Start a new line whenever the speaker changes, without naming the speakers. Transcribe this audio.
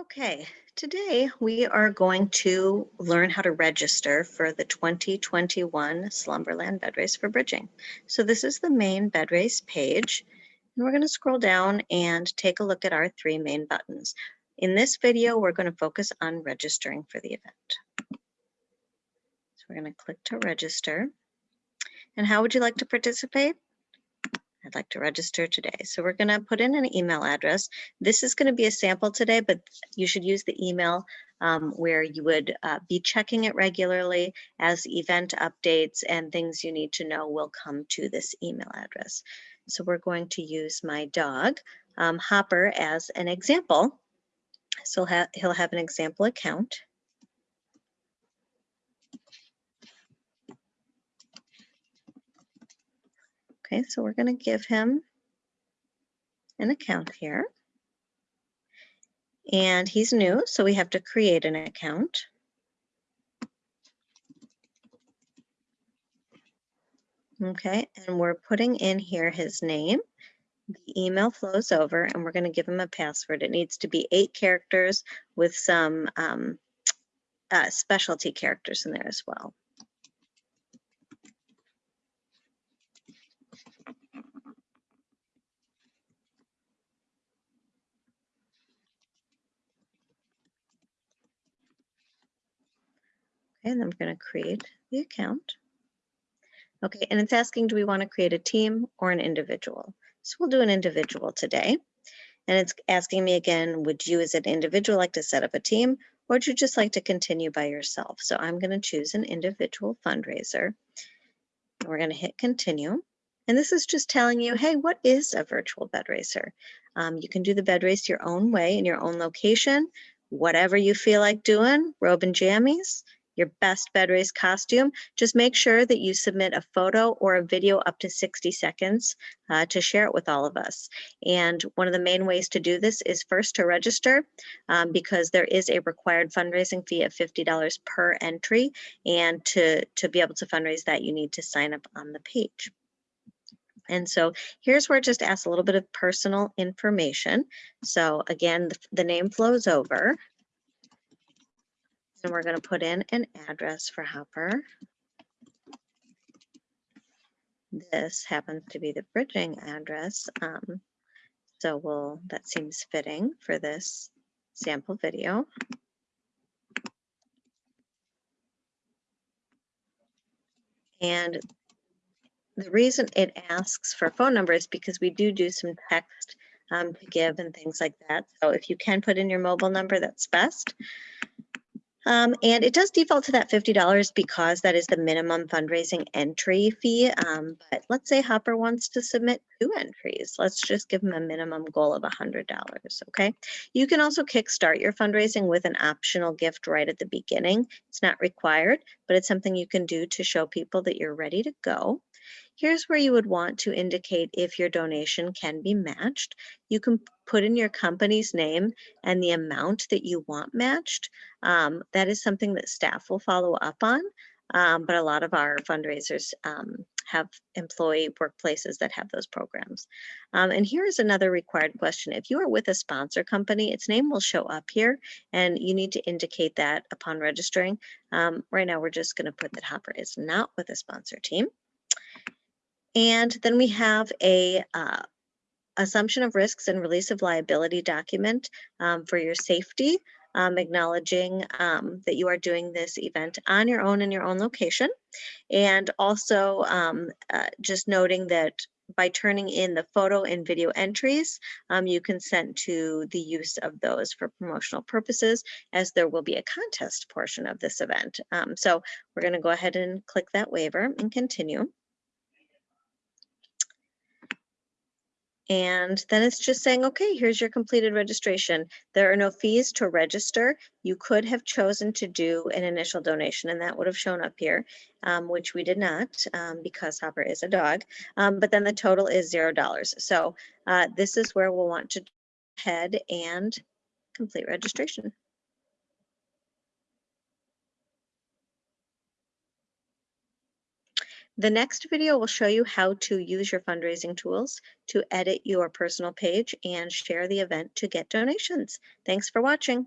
Okay, today we are going to learn how to register for the 2021 Slumberland Bed Race for Bridging. So this is the main bed race page, and we're going to scroll down and take a look at our three main buttons. In this video, we're going to focus on registering for the event. So we're going to click to register. And how would you like to participate? I'd like to register today. So we're going to put in an email address. This is going to be a sample today, but you should use the email um, where you would uh, be checking it regularly as event updates and things you need to know will come to this email address. So we're going to use my dog, um, Hopper, as an example. So he'll, ha he'll have an example account. Okay, so we're going to give him an account here. And he's new, so we have to create an account. Okay, and we're putting in here his name. The email flows over and we're going to give him a password. It needs to be eight characters with some um, uh, specialty characters in there as well. Okay, and I'm going to create the account. Okay, and it's asking, do we want to create a team or an individual? So we'll do an individual today. And it's asking me again, would you as an individual like to set up a team or would you just like to continue by yourself? So I'm going to choose an individual fundraiser. We're going to hit continue. And this is just telling you, hey, what is a virtual bed racer? Um, you can do the bed race your own way in your own location, whatever you feel like doing, robe and jammies, your best bed race costume, just make sure that you submit a photo or a video up to 60 seconds uh, to share it with all of us. And one of the main ways to do this is first to register um, because there is a required fundraising fee of $50 per entry. And to, to be able to fundraise that, you need to sign up on the page. And so here's where it just asks a little bit of personal information. So again, the, the name flows over. And we're going to put in an address for Hopper. This happens to be the bridging address. Um, so we'll, that seems fitting for this sample video. And the reason it asks for phone number is because we do do some text um, to give and things like that. So if you can put in your mobile number, that's best. Um, and it does default to that $50 because that is the minimum fundraising entry fee. Um, but let's say Hopper wants to submit two entries. Let's just give him a minimum goal of $100, okay? You can also kickstart your fundraising with an optional gift right at the beginning. It's not required, but it's something you can do to show people that you're ready to go. Here's where you would want to indicate if your donation can be matched. You can put in your company's name and the amount that you want matched. Um, that is something that staff will follow up on, um, but a lot of our fundraisers um, have employee workplaces that have those programs. Um, and here is another required question. If you are with a sponsor company, its name will show up here and you need to indicate that upon registering. Um, right now, we're just gonna put that Hopper is not with a sponsor team. And then we have a uh, assumption of risks and release of liability document um, for your safety, um, acknowledging um, that you are doing this event on your own in your own location. And also um, uh, just noting that by turning in the photo and video entries, um, you consent to the use of those for promotional purposes as there will be a contest portion of this event. Um, so we're gonna go ahead and click that waiver and continue. And then it's just saying, okay, here's your completed registration. There are no fees to register. You could have chosen to do an initial donation and that would have shown up here, um, which we did not um, because Hopper is a dog. Um, but then the total is zero dollars. So uh, this is where we'll want to head and complete registration. The next video will show you how to use your fundraising tools to edit your personal page and share the event to get donations. Thanks for watching.